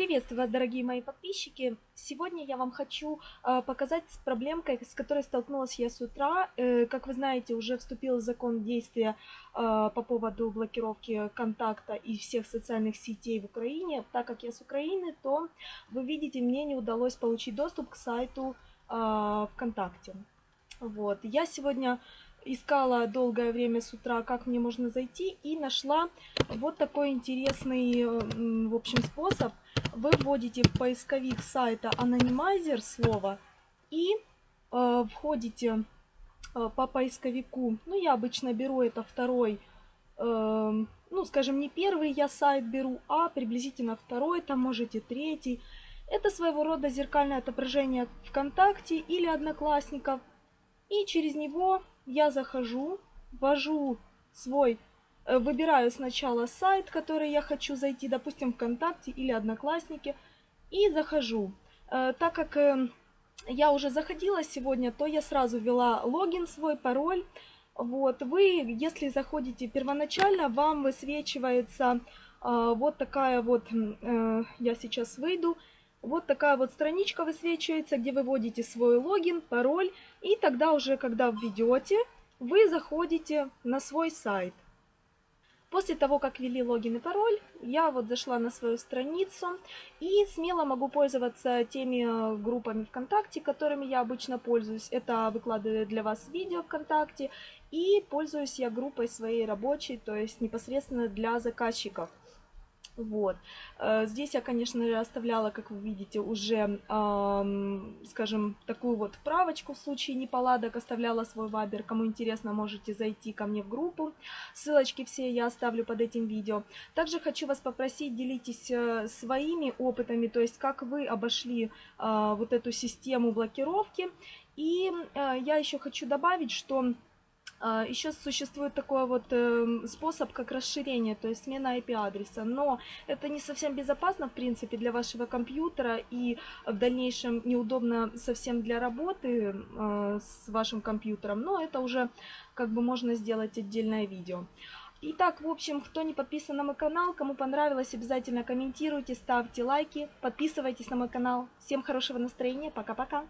Приветствую вас, дорогие мои подписчики! Сегодня я вам хочу э, показать с проблемкой, с которой столкнулась я с утра. Э, как вы знаете, уже вступил закон действия э, по поводу блокировки контакта и всех социальных сетей в Украине. Так как я с Украины, то вы видите, мне не удалось получить доступ к сайту ВКонтакте. Вот. Я сегодня искала долгое время с утра, как мне можно зайти, и нашла вот такой интересный, в общем, способ. Вы вводите в поисковик сайта анонимайзер слово и э, входите э, по поисковику. Ну, я обычно беру это второй, э, ну, скажем, не первый я сайт беру, а приблизительно второй, там можете третий. Это своего рода зеркальное отображение ВКонтакте или Одноклассников. И через него я захожу, ввожу свой, выбираю сначала сайт, который я хочу зайти, допустим, ВКонтакте или Одноклассники, и захожу. Э, так как э, я уже заходила сегодня, то я сразу ввела логин свой, пароль. Вот, вы, если заходите первоначально, вам высвечивается вот такая вот, я сейчас выйду, вот такая вот страничка высвечивается, где вы вводите свой логин, пароль, и тогда уже, когда введете, вы заходите на свой сайт. После того, как ввели логин и пароль, я вот зашла на свою страницу и смело могу пользоваться теми э, группами ВКонтакте, которыми я обычно пользуюсь. Это выкладываю для вас видео ВКонтакте и пользуюсь я группой своей рабочей, то есть непосредственно для заказчиков. Вот. Э, здесь я, конечно, оставляла, как вы видите, уже, скажем, такую вот вправочку в случае неполадок, оставляла свой вайбер. Кому интересно, можете зайти ко мне в группу. Ссылочки все я оставлю под этим видео. Также хочу вас попросить, делитесь э, своими опытами, то есть как вы обошли а, вот эту систему блокировки. И э, я еще хочу добавить, что Еще существует такой вот эм, способ, как расширение, то есть смена IP-адреса, но это не совсем безопасно, в принципе, для вашего компьютера и в дальнейшем неудобно совсем для работы э, с вашим компьютером, но это уже как бы можно сделать отдельное видео. Итак, в общем, кто не подписан на мой канал, кому понравилось, обязательно комментируйте, ставьте лайки, подписывайтесь на мой канал. Всем хорошего настроения, пока-пока!